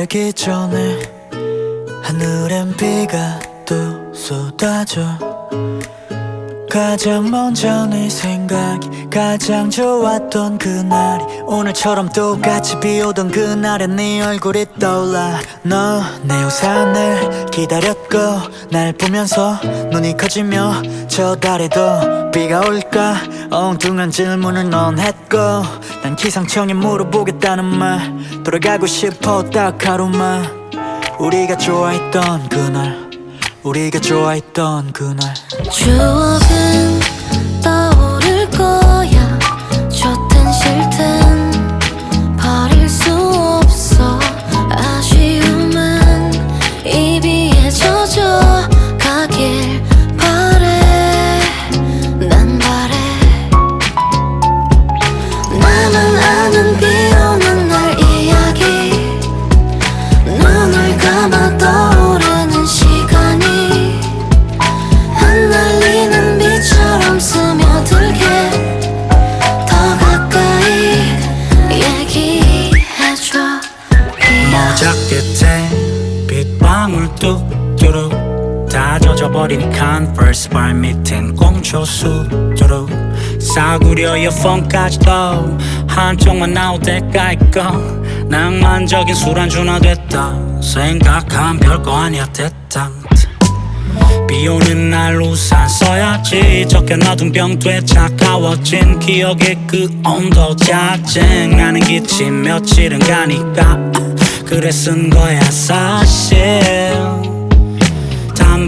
마르기 전에 하늘엔 비가 또 쏟아져. 가장 먼저 네 생각이 가장 좋았던 그날이 오늘처럼 똑같이 비오던 그날에 네 얼굴이 떠올라. 너 내 우산을 기다렸고 날 보면서 눈이 커지며 저 달에도 비가 올까 엉뚱한 질문을 넌 했고 난 기상청에 물어보겠다는 말 돌아가고 싶어 딱 하루만. 우리가 좋아했던 그날. 우리가 좋아했던 그날. 추억은 떠오를 거야. 좋든 싫든 버릴 수 없어. 아쉬움은 이 비에 젖어 가길 발밑엔 꽁초수 뚜룩 싸구려 이어폰까지 도 한쪽만 나올 때가 있고 낭만적인 술안주나 됐다. 생각한 별거 아니야 됐다 비 오는 날 우산 써야지. 적혀놔둔 병돼 차가워진 기억의 그 온도 짜증나는 기침 며칠은 가니까 그래 쓴 거야 사실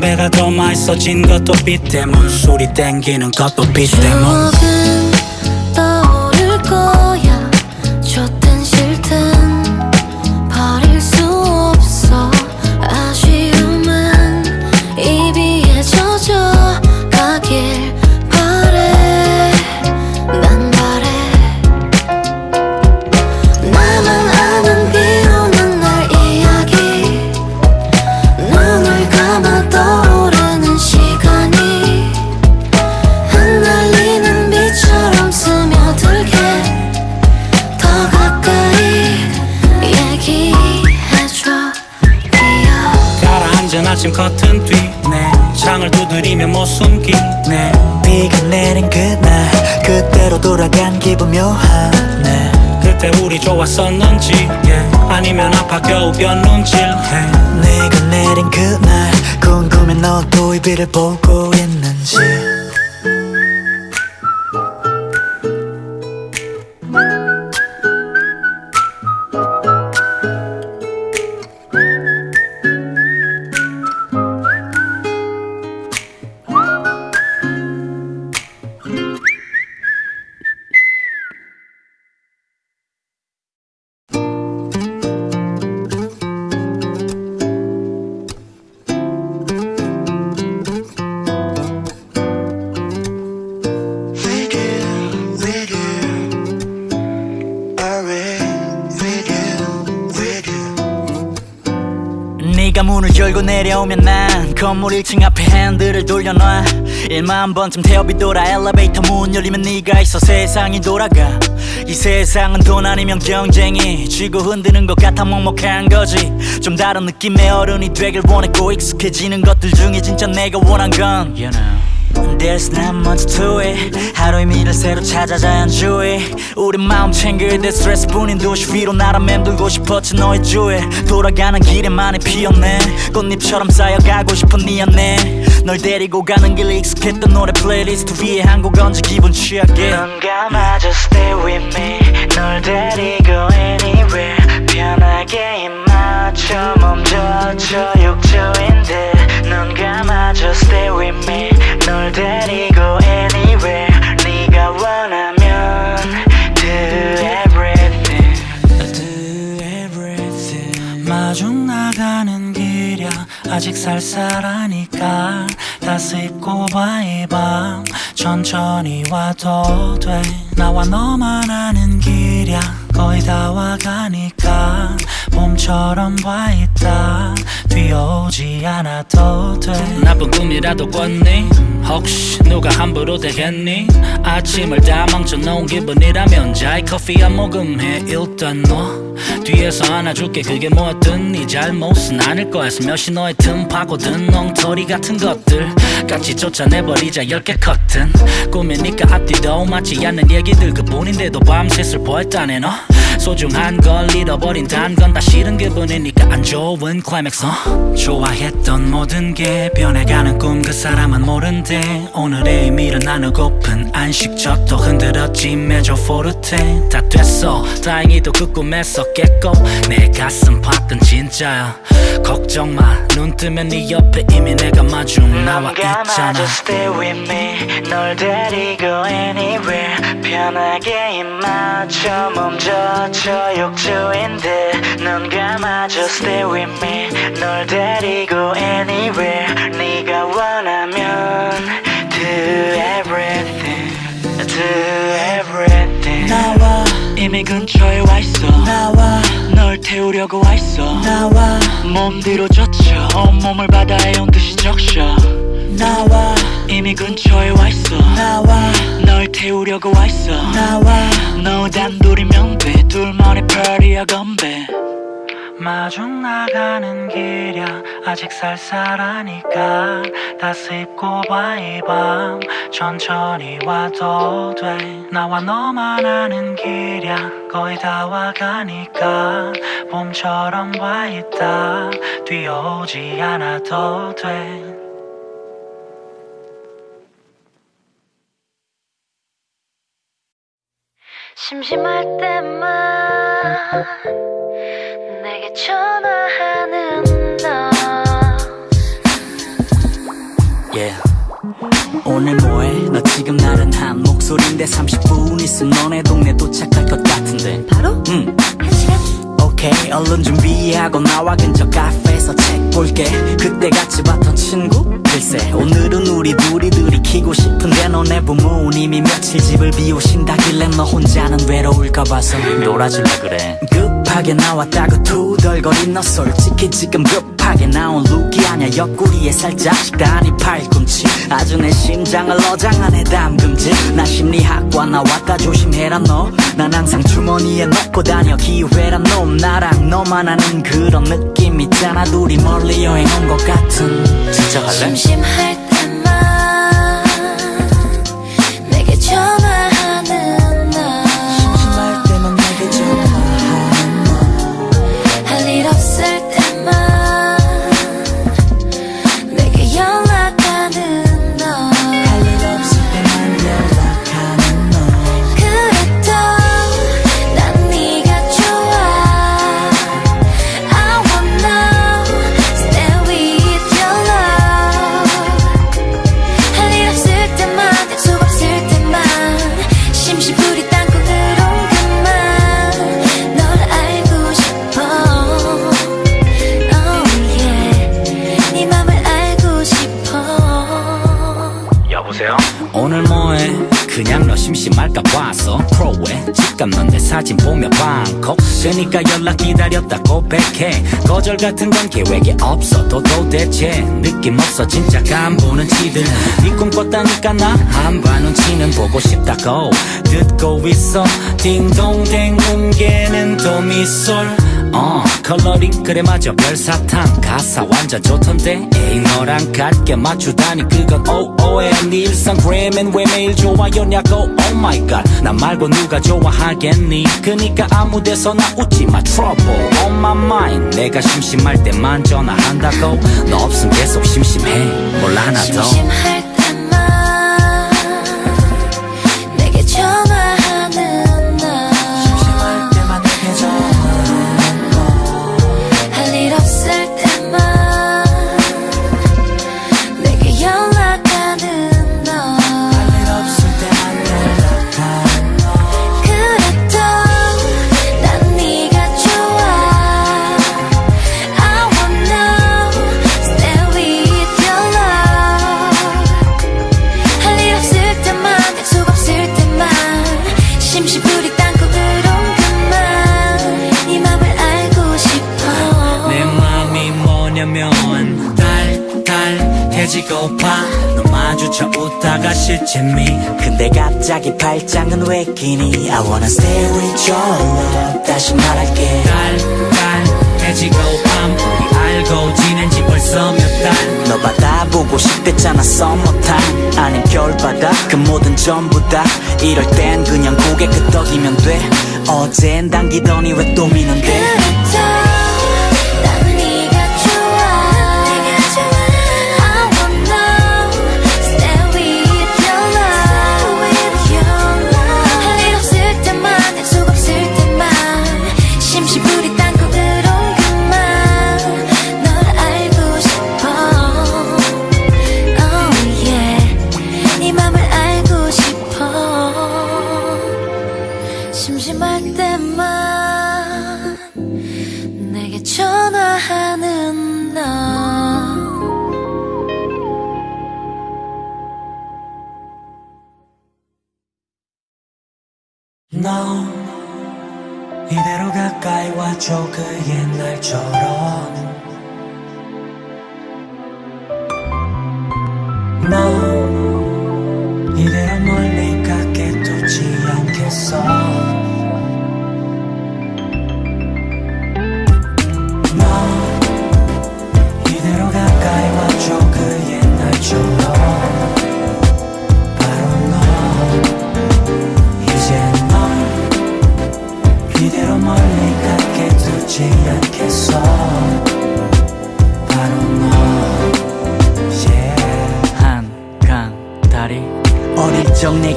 담배가 더 맛있어진 것도 비 때문. 술이 땡기는 것도 비 때문 좋았었는지 yeah. 아니면 아파 겨우 변눈질해 네가 내린 그날 궁금해 너도 이 비를 보고 열고 내려오면 난 건물 1층 앞에 핸들을 돌려놔. 1만 번쯤 태엽이 돌아 엘리베이터 문 열리면 네가 있어 세상이 돌아가. 이 세상은 돈 아니면 경쟁이 쥐고 흔드는 것 같아 먹먹한 거지. 좀 다른 느낌의 어른이 되길 원했고 익숙해지는 것들 중에 진짜 내가 원한 건 you know. There's not much to it. 하루의 미를 새로 찾아 자연주의. 우리 마음 챙길 때 스트레스 뿐인 도시 위로 날아 맴돌고 싶었지 너의 주에 돌아가는 길에 많이 피었네. 꽃잎처럼 쌓여가고 싶은 네 안에 널 데리고 가는 길 익숙했던 노래 플레이리스트 위에 한 곡 얹어 기분 취하게. 넌 감아줘 stay with me. 널 데리고 anywhere. 편하게 입 맞춰 멈춰줘 6초인데. 넌 감아줘 stay with me. 널 데리고 anywhere 네가 원하면 do everything. Do everything. 마중 나가는 길이야. 아직 쌀쌀하니까. 따스 입고 봐이밤. 천천히 와도 돼. 나와 너만 아는 길이야. 거의 다 와가니까. 봄처럼 와 있다 뛰어오지 않아도 돼. 나쁜 꿈이라도 꿨니? 혹시 누가 함부로 대했니? 아침을 다 망쳐놓은 기분이라면 자 이 커피 한 모금 해. 일단 너 뒤에서 안아줄게. 그게 뭐든 네 잘못은 아닐 거야 슬며시 너의 틈 파고든 엉터리 같은 것들 같이 쫓아내버리자. 열게 커튼. 꿈이니까 앞뒤도 맞지 않는 얘기들. 그뿐인데도 밤새 슬퍼했다네 너. 소중한 걸 잃어버린 단 건 다 싫은 기분이니까 안 좋은 클라이맥스 어? 좋아했던 모든 게 변해가는 꿈 그 사람은 모른대. 오늘의 의미를 나누고픈 안식처도 흔들었지 매조 포르테. 다 됐어. 다행히도 그 꿈에서 깼고 내 가슴 봤던 진짜야. 걱정 마눈 뜨면 네 옆에 이미 내가 마중 나와 넌 있잖아. 감아줘 stay with me. 널 데리고 anywhere. 편하게 입 맞춰 멈춰줘 욕조인데. 넌 감아줘 stay with me. 널 데리고 anywhere 네가 원하면 do everything do everything. 나와 이미 근처에 와 있어. 나와 널 태우려고 와 있어. 나와 몸 뒤로 젖혀. 온몸을 바다에 온 듯이 적셔. 나와 이미 근처에 와 있어. 나와 널 태우려고 와 있어. 나와 너 단둘이면 돼 둘만의 파리야 건배 마중 나가는 길이야. 아직 쌀쌀하니까. 다스입고 봐이 밤. 천천히 와도 돼. 나와 너만 아는 길이야. 거의 다 와가니까. 봄처럼 와 있다. 뛰어오지 않아도 돼. 심심할 때만 전화하는 너. Yeah. 오늘 뭐해? 너 지금 나른한 목소리인데 30분 있으면 너네 동네 도착할 것 같은데. 바로? 응. 한 시간? 오케이. 얼른 준비하고 나와 근처 카페에서 책 볼게. 그때 같이 봤던 친구? 글쎄 오늘은 우리 둘이 들이키고 싶은데 너네 부모님이 며칠 집을 비우신다길래 너 혼자는 외로울까 봐서. 놀아줄래 그래 급하게 나왔다고 투덜거린 너. 솔직히 지금 급하게 나온 룩이 아냐 옆구리에 살짝 식단이 팔꿈치. 아주 내 심장을 어장 안에 담금질. 나 심리학과 나왔다 조심해라 너. 난 항상 주머니에 넣고 다녀. 기회란 놈. 나랑 너만 아는 그런 느낌 있잖아. 둘이 멀리 여행 온 것 같은. 진짜 갈래? 심심할 때 거절 같은 건 계획에 없어도 도대체 느낌 없어 진짜 간부는 치들. 네 꿈꿨다니까 나 한바 눈치는 보고 싶다고 듣고 있어. 딩동댕 뭉개는 도미솔 어. 컬러링 그래 맞아. 별사탕 가사 완전 좋던데. 에이 너랑 같게 맞추다니 그건 오오해 네 일상 그램엔 왜 매일 좋아요냐고 oh my god. 나 말고 누가 좋아하겠니? 그니까 아무 데서나 웃지 마. Trouble on my mind. 내가 심심할 때만 전화한다고. 너 없음 계속 심심해. 뭘 하나 더. 심심할 마주쳐 웃다가 실재미. 근데 갑자기 발장은 왜 끼니? I wanna stay with your love. 다시 말할게. 깔깔해지고 밤. 우리 알고 지낸 지 벌써 몇달. 너 받아보고 싶댔잖아 썸머타임 아님 겨울바다 그 모든 전부 다. 이럴 땐 그냥 고개 끄덕이면 돼. 어젠 당기더니 왜 또 미는데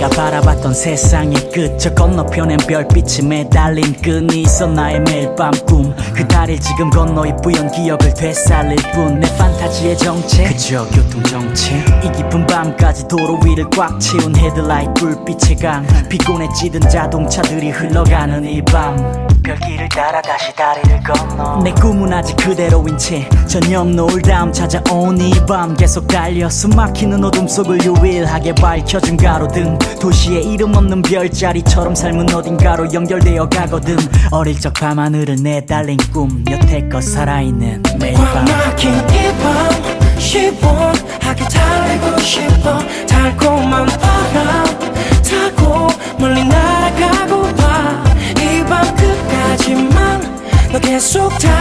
바라 봤던 세상의 끝 저 건너편엔 별빛이 매달린 끈이 있어 나의 매일 밤 꿈. 그 다리를 지금 건너 이 뿌연 기억을 되살릴 뿐. 내 판타지의 정체 그저 교통정체. 이 깊은 밤까지 도로 위를 꽉 채운 헤드라이트 불빛의 강. 피곤해 찌든 자동차들이 흘러가는 이밤. 별길을 따라 다시 다리를 건너. 내 꿈은 아직 그대로인 채. 저녁 노을 다음 찾아온 이 밤. 계속 달려 숨 막히는 어둠 속을 유일하게 밝혀준 가로등. 도시의 이름 없는 별자리처럼 삶은 어딘가로 연결되어 가거든. 어릴 적 밤하늘을 내달린 꿈 여태껏 살아있는 매일 밤. 막힌 이밤 시원하게 달리고 싶어. 달콤한 바람 타고 멀리 날아가고 봐이 밤 끝까지만 너 계속 달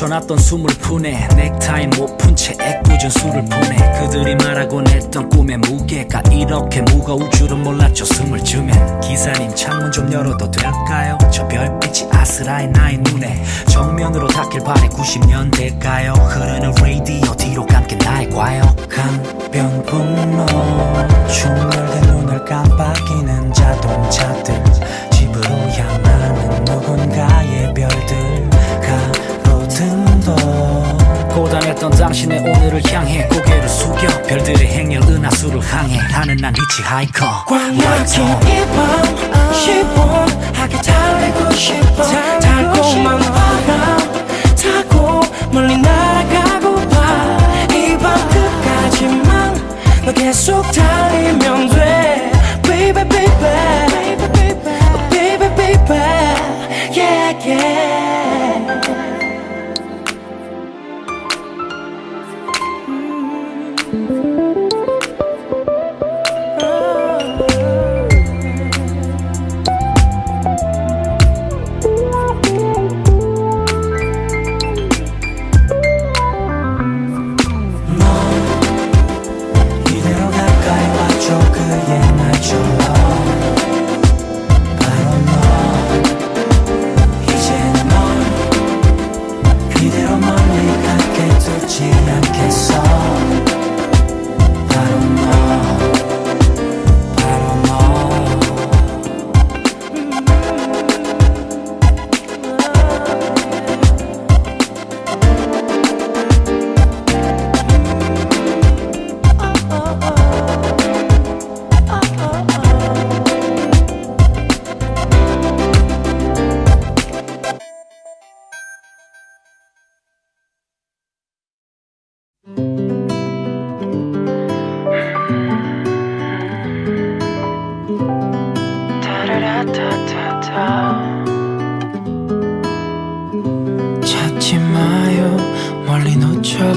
멈춰놨던 숨을 푸네. 넥타이 못 푼채 애꿎은 술을 푸네. 그들이 말하곤 했던 꿈의 무게가 이렇게 무거울 줄은 몰랐죠 숨을 주면. 기사님 창문 좀 열어도 될까요? 저 별빛이 아스라이 나의 눈에 정면으로 닿길 바래. 90년대가요? 흐르는 라디오 뒤로 감긴 나의 과요 강변북로 충혈된 눈을 깜빡이는 자동차들. 집으로 향하는 누군가의 별들 고단했던 당신의 오늘을 향해 고개를 숙여 별들의 행렬 은하수를 향해 하는 난 히치하이커 꽉 막힌 이밤 시원하게 달리고 싶어 달콤한 바람 타고 멀리 날아가고 봐 이 밤 끝까지만 너 계속 달리면 돼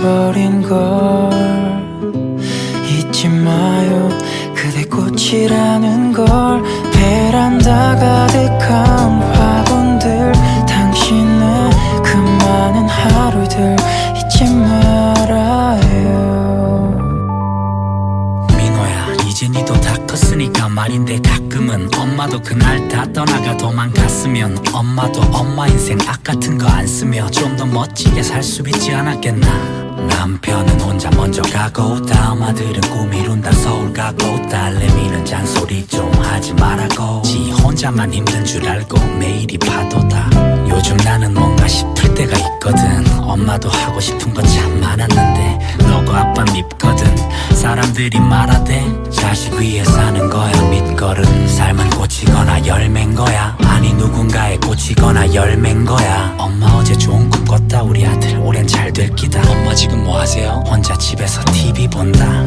놓쳐버린 걸 잊지 마요. 그대 꽃이라는 걸 베란다 가득한 화분들 당신의 그 많은 하루들 잊지 말아요. 민호야 이제 니도 다 컸으니까 말인데 가끔은 엄마도 그날 다 떠나가 도망갔으면 엄마도 엄마 인생 악 같은 거 안 쓰며 좀 더 멋지게 살 수 있지 않았겠나 남편은 혼자 먼저 가고 다음 아들은 꿈 이룬다. 서울 가고 딸내미는 잔소리 좀 하지 말라고. 지 혼자만 힘든 줄 알고 매일이 파도다. 요즘 나는 뭔가 싶을 때가 있거든. 엄마도 하고 싶은 거 참 많았는데 너고 아빠 밉거든. 사람들이 말하대 자식 위해 사는 거야. 밑거름 삶은 꽂히거나 열매인 거야. 아니 누군가에 꽂히거나 열매인 거야. 엄마 어제 집에서 TV 본다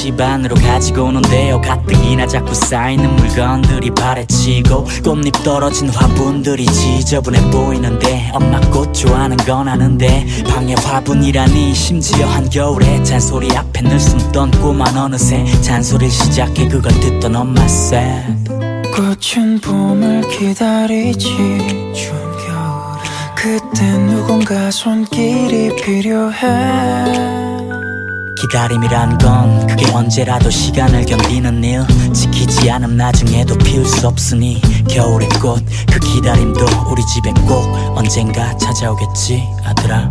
집 안으로 가지고 오는데요. 가뜩이나 자꾸 쌓이는 물건들이 발에 치고 꽃잎 떨어진 화분들이 지저분해 보이는데 엄마 꽃 좋아하는 건 아는데 방에 화분이라니 심지어 한겨울에 잔소리 앞에 늘 숨던 꼬만 어느새 잔소리를 시작해 그걸 듣던 엄마 said 꽃은 봄을 기다리지 그때 누군가 손길이 필요해 기다림이란 건 그게 언제라도 시간을 견디는 일. 지키지 않음 나중에도 피울 수 없으니 겨울의 꽃 그 기다림도 우리 집에 꼭 언젠가 찾아오겠지 아들아.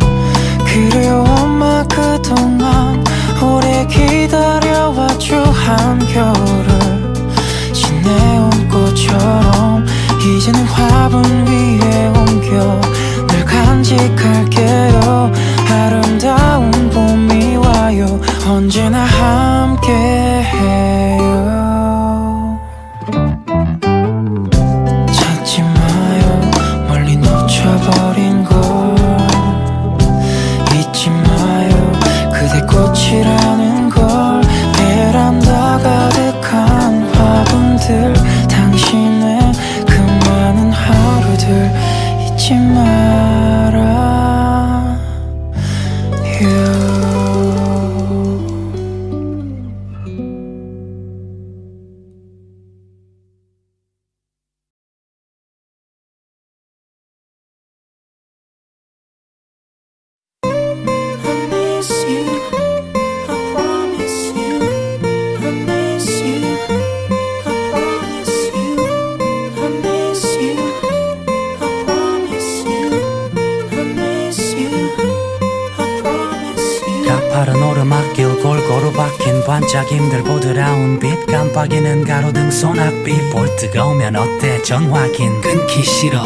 그래요 엄마 그동안 오래 기다려왔죠 한겨울을. 지내온 꽃처럼 이제는 화분 위에 옮겨 늘 간직할게요. 아름다운 봄이 와요. 언제나 함께해요. 찾지 마요. 멀리 놓쳐버린 걸. 잊지 마요. 그대 꽃이라는 걸. 베란다 가득한 화분들. 당신의 그 많은 하루들. 잊지 말아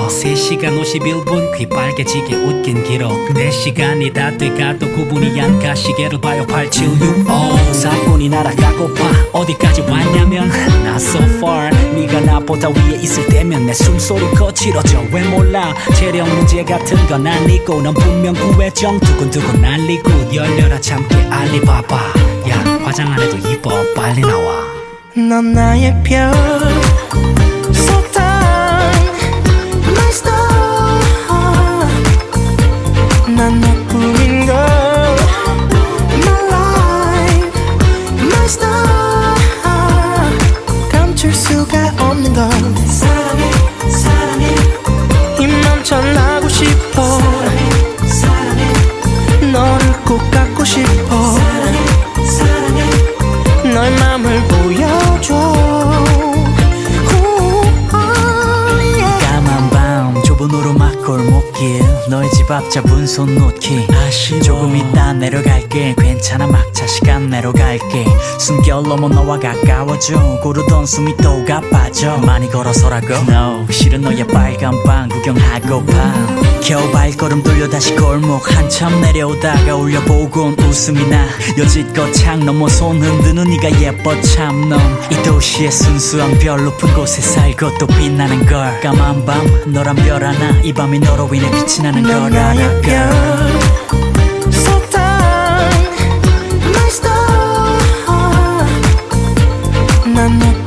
3시간 51분 귀 빨개지게 웃긴 기록. 4시간이 다 돼가도 구분이 안 가. 시계를 봐요 8765 4분이 날아가고파 어디까지 왔냐면 not so far. 네가 나보다 위에 있을 때면 내 숨소리 거칠어져. 왜 몰라? 체력 문제 같은 건 아니고 넌 분명 구애정. 두근두근 날리고 열려라 참깨 알리바바. 야 화장 안 해도 이뻐. 빨리 나와. 넌 나의 별 잡은 손 놓기 아쉬워. 조금 이따 내려갈게. 괜찮아 막차 시간 내려갈게. 숨결 넘어 너와 가까워져. 고르던 숨이 또 가빠져. 많이 걸어서라고? No 실은 너의 빨간 빵 구경하고파 겨우 발걸음 돌려 다시 골목 한참 내려오다가 올려보곤 웃음이 나 여지껏 창 넘어 손 흔드는 네가 예뻐 참넌 이 도시의 순수한 별 높은 곳에 살고 또 빛나는 걸 까만 밤 너란 별 하나 이 밤이 너로 인해 빛이 나는 걸넌 알아 girl. 난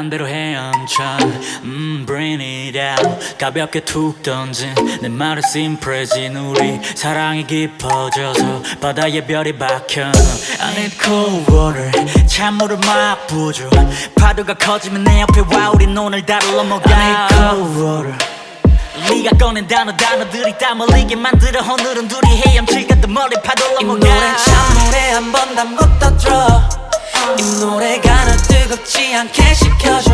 반대로 헤엄쳐. 음 bring it out. 가볍게 툭 던진 내 말을 심프레진 우리 사랑이 깊어져서 바다에 별이 박혀. I need cold water. 찬물을 막 부어줘. 파도가 커지면 내 옆에 와. 우린 오늘 다를 넘어가 I need cold water. 네가 꺼낸 단어 단어들이 땀 흘리게 만들어. 오늘은 둘이 헤엄칠 같은 머리 파도 이 넘어가 노래 찬물에 한번 담궜다 들어 이 노래가 널 뜨겁지 않게 식혀줘.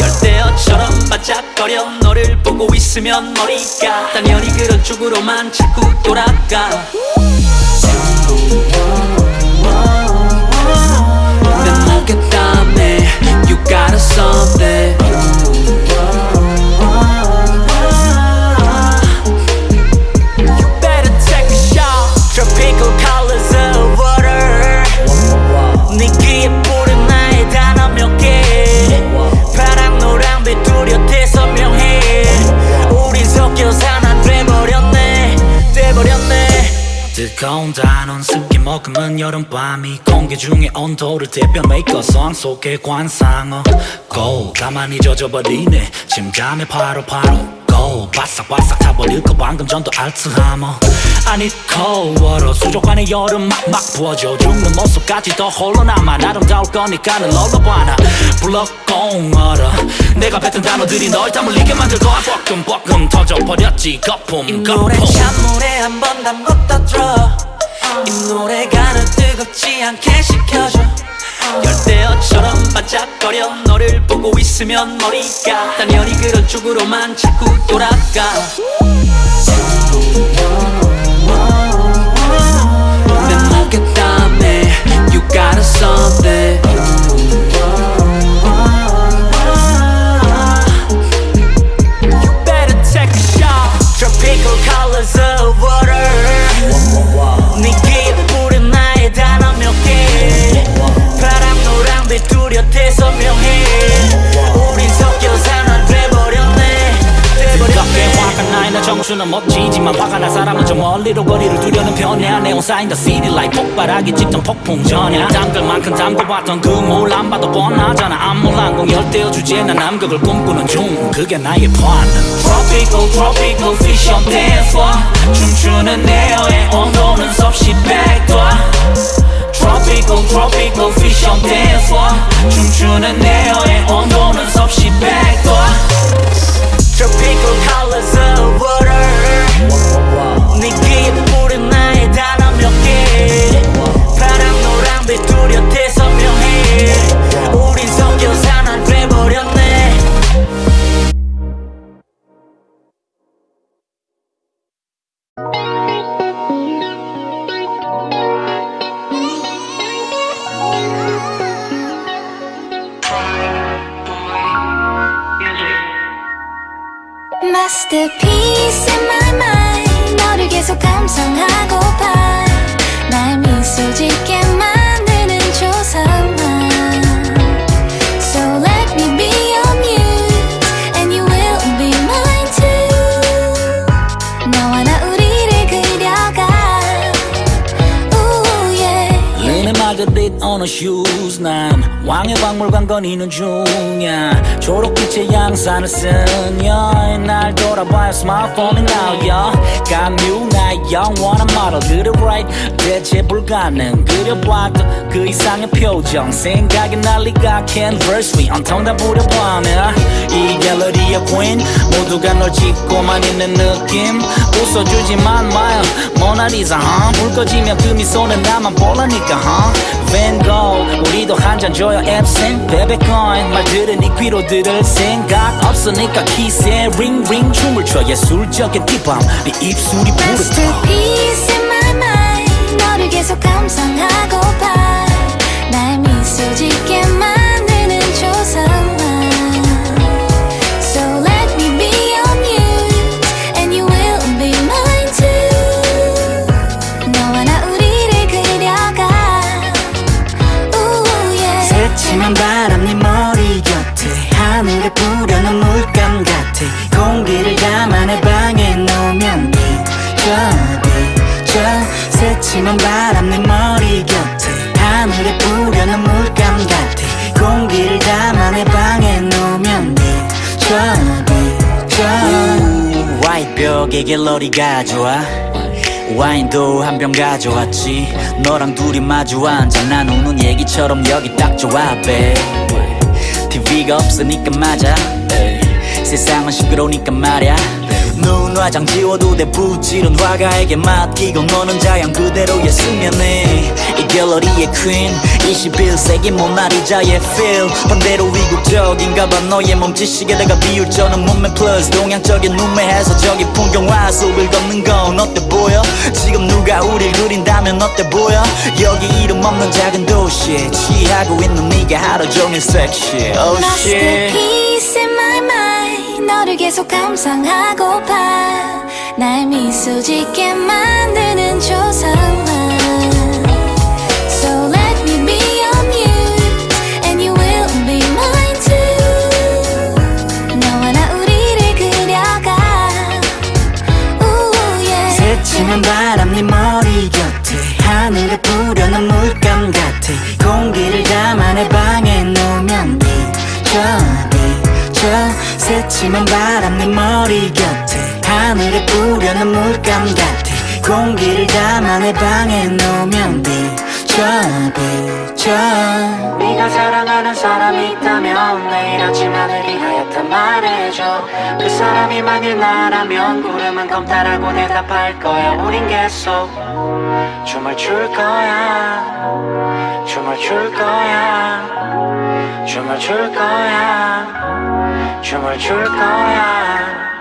열대어처럼 반짝거려. 너를 보고 있으면 머리가 당연히 그런 쪽으로만 자꾸 돌아가. 내 목에 땀에 You got something 뜨거운 단원 습기 머금은 여름밤이 공기 중에 온도를 대변 메이커 성 속의 관상어. 고 가만히 젖어버리네. 침잠에 바로바로 고 바싹바싹 타버릴까 방금 전도 알츠하머 아니 코워러 수족관의 여름 막막 부어져 죽는 모습까지 더 홀로 남아 아름다울 거니까 는 롤러봐라 불러 공얼어 내가 뱉은 단어들이 널 담을리게 만들고 뻐끔뻐끔 터져버렸지. 거품 이 노래 거품 찬물에 한 번 담궜다 들어. 이 노래가 널 뜨겁지 않게 식혀줘 열대어처럼 반짝거려. 너를 보고 있으면 머리가 당연히 그런 쪽으로만 자꾸 돌아가. 내 목에 땀에 You got something 멀리로 거리를 두려는 편이야 네온사인 the city light 폭발하기 직전 폭풍 전야. 담글 만큼 담궈봤던 그물안 봐도 뻔하잖아. 암울한 공열대어 주제에 난 남극을 꿈꾸는 중. 그게 나의 plan Tropical tropical fish on dance floor. 춤추는 에어의 온도는 섭씨 100도 Tropical tropical fish on dance floor. 춤추는 에어의 온도는 섭씨 100도 Tropical colors of water. 네 귀에 뿌린 나의 단어 몇개? 파랑 노랑빛 뚜렷해 선명해. 우린 섞여 Masterpiece in my mind 너를 계속 감상하 어느 슈즈 난 왕의 박물관 거니는 중이야. 초록빛의 양산을 쓴 여인 날 돌아봐요. 스마트폰이 나오여. 감유 나의 영원한 모델 그래 right 대체 불가능. 그려봐도 그 이상의 표정 생각이 난리가 canvas 위 온통 다 부려보면 이 갤러리의 queen 모두가 널 찍고만 있는 느낌 웃어주지만 마요 모나리자 huh? 불 꺼지면 그 미소는 나만 보라니까 huh? Gogh 우리도 한 잔 줘요 앱센 베베코인 말들은 네 귀로 들을 생각 없으니까 키스에 링링 춤을 춰 예술적인 이밤 네 입술이 부르다 계속 감상하고봐. 날 미소 짓게 만드는 조성만 So let me be your muse And you will be mine too. 너와 나 우리를 그려가. Ooh yeah. 새침한 바람 네 머리 곁에 하늘에 뿌려놓은 물감 같아. 공기를 내 방에 놓으면 비쳐 새침한 바람 내 머리 곁에 하늘에 뿌려놓은 물감 같아. 공기를 담아 내 방에 놓으면 비쳐 비쳐 화이트 벽에 갤러리 가져와. 와인도 한 병 가져왔지. 너랑 둘이 마주 앉아 나누는 얘기처럼 여기 딱 좋아 babe. TV가 없으니까 맞아 세상은 시끄러우니까 말야 눈 화장 지워도 돼 붓질은 화가에게 맡기고 너는 자연 그대로의 수면에. 이 갤러리의 퀸 21세기 모나리자의 feel. 반대로 이국적인가 봐 너의 몸짓이게 내가 비율 저는 몸매 플러스 동양적인 눈매에서 저기 풍경화 속을 걷는 건 어때 보여? 지금 누가 우릴 그린다면 어때 보여? 여기 이름 없는 작은 도시에 취하고 있는 네가 하루 종일 섹시해 oh shit 너를 계속 감상하고봐 날 미소 짓게 만드는 조성 만일 나라면 구름은 검다라고 대답할 거야. 우린 계속 춤을 출 거야. 춤을 출 거야. 춤을 출 거야. 춤을 출 거야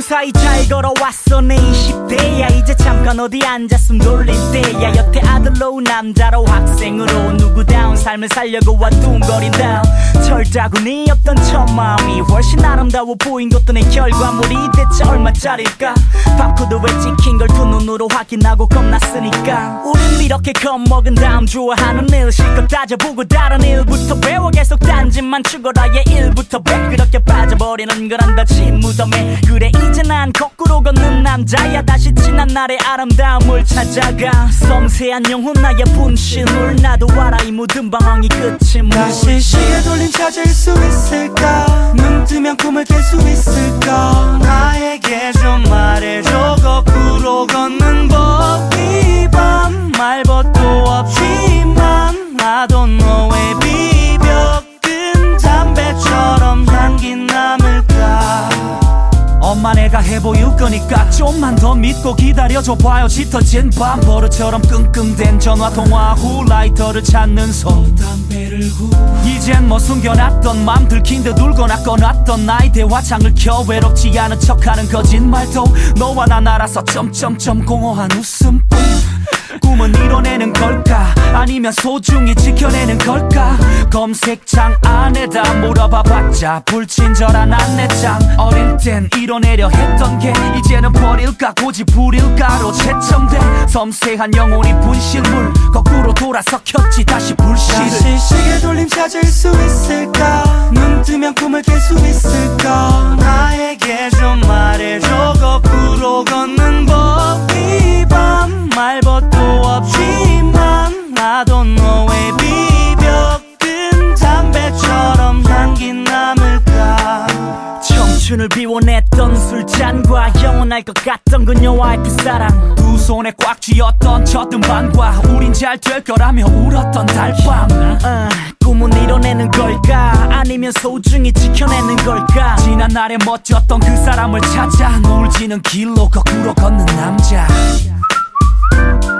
무사히 잘 걸어왔어 내 20대야. 이제 잠깐 어디 앉았음 돌릴 때야. 여태 아들로 남자로 학생으로 누구다운 삶을 살려고 와둥거린다. 철자군이 없던 첫 마음이 훨씬 아름다워 보인 것도 내 결과물이 대체 얼마짜릴까? 바코드에 찍힌 걸 두 눈으로 확인하고 겁났으니까. 우린 이렇게 겁먹은 다음 좋아하는 일 실컷 따져보고 다른 일부터 배워 계속 딴짓만 추가라의 일부터 백 그렇게 빠져버리는 거란 듯이 무덤에 그래 이제 난 거꾸로 걷는 남자야. 다시 지난 날의 아름다움을 찾아가. 섬세한 영혼 나의 분신물 나도 알아. 이 모든 방황이 끝이 뭘. 다시 시계 돌림 찾을 수 있을까? 눈 뜨면 꿈을 깰 수 있을까? 나에게 좀 말해줘. 거꾸로 걷는 법이밤 말벗도 없지만 don't 엄마 내가 해보일 거니까 좀만 더 믿고 기다려줘 봐요. 짙어진 밤 버릇처럼 끙끙댄 전화 통화 후 라이터를 찾는 손 담배를 후. 이젠 뭐 숨겨놨던 맘 들킨 듯 울거나 꺼놨던 나의 대화창을 켜 외롭지 않은 척하는 거짓말도 너와 난 알아서 점점점 공허한 웃음뿐 꿈은 이뤄내는 걸까? 아니면 소중히 지켜내는 걸까? 검색창 안에다 물어봐봤자 불친절한 안내장. 어릴 땐 이뤄내려 했던 게 이제는 버릴까? 고집 부릴까로 채점된 섬세한 영혼이 분실물 거꾸로 돌아서 켰지. 다시 불씨를 시계 돌림 찾을 수 있을까? 눈 뜨면 꿈을 깰 수 있을까? 나에게 좀 말해줘. 거꾸로 걷는 법 이밤 말벗도 없지만 know 왜 비벼끈 담배처럼 향기 남을까? 청춘을 비워냈던 술잔과 영원할 것 같던 그녀와의 그 사랑. 두 손에 꽉 쥐었던 젖은 밤과 우린 잘 될 거라며 울었던 달밤. 어, 꿈은 이뤄내는 걸까? 아니면 소중히 지켜내는 걸까? 지난 날에 멋졌던 그 사람을 찾아 노을 지는 길로 거꾸로 걷는 남자 Thank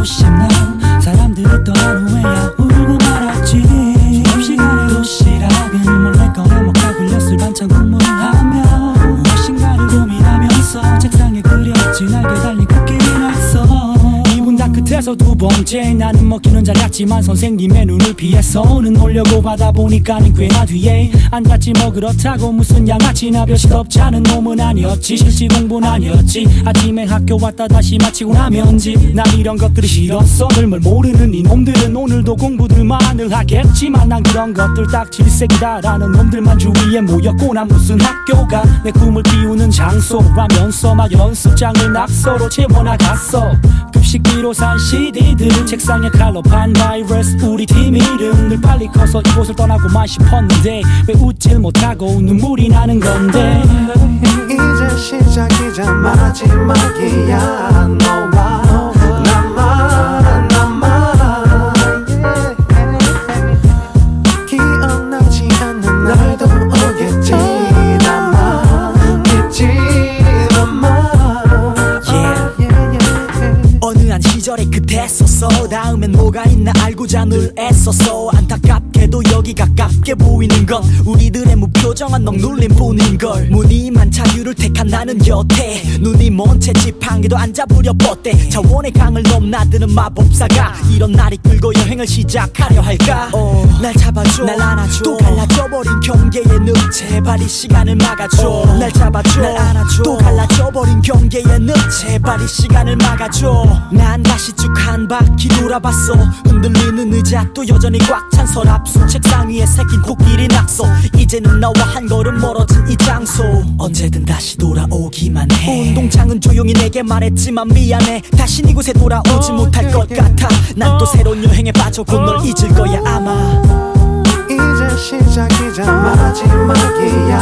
다시 번째 나는 먹기는 잘 갔지만 선생님의 눈을 피해서 는 오려고 하다 보니까는 꽤나 뒤에 앉았지. 뭐 그렇다고 무슨 양아치나 별짓 없자는 놈은 아니었지. 실시 공부는 아니었지. 아침에 학교 왔다 다시 마치고 나면 집난 이런 것들이 싫었어. 늘뭘 모르는 이 놈들은 오늘도 공부들만을 하겠지만 난 그런 것들 딱 질색이다라는 놈들만 주위에 모였고 난 무슨 학교가 내 꿈을 키우는 장소라면서 막 연습장을 낙서로 채워나갔어 급식비로 산 CD들. 책상에 칼로 판 바이러스. 우리 팀 이름 늘 빨리 커서 이곳을 떠나고만 싶었는데 왜 웃질 못하고 눈물이 나는 건데? 이제 시작이자 마지막이야. 너와 ass or so. 가깝게 보이는 건 우리들의 무표정한 넉눌림 뿐인걸. 무늬만 자유를 택한 나는 여태. 눈이 먼 채 지팡이도 안 잡으려 뻗대. 자원의 강을 넘나드는 마법사가 이런 날이 끌고 여행을 시작하려 할까? 어, 날 잡아줘. 날 안아줘. 또 갈라져버린 경계의 늪. 제발 이 시간을 막아줘. 날 잡아줘. 날 안아줘. 또 갈라져버린 경계의 늪. 제발 이 시간을 막아줘. 난 다시 쭉 한 바퀴 돌아봤어. 흔들리는 의자 또 여전히 꽉 찬 서랍. 속 책상 위에 새긴 코끼리 낙서. 이제는 나와 한 걸음 멀어진 이 장소. 언제든 다시 돌아오기만 해. 운동장은 조용히 내게 말했지만 미안해. 다시 이곳에 돌아오지 못할 것 같아. 난 또 새로운 여행에 빠져 곧 널 잊을 거야 아마. 이제 시작이자 마지막이야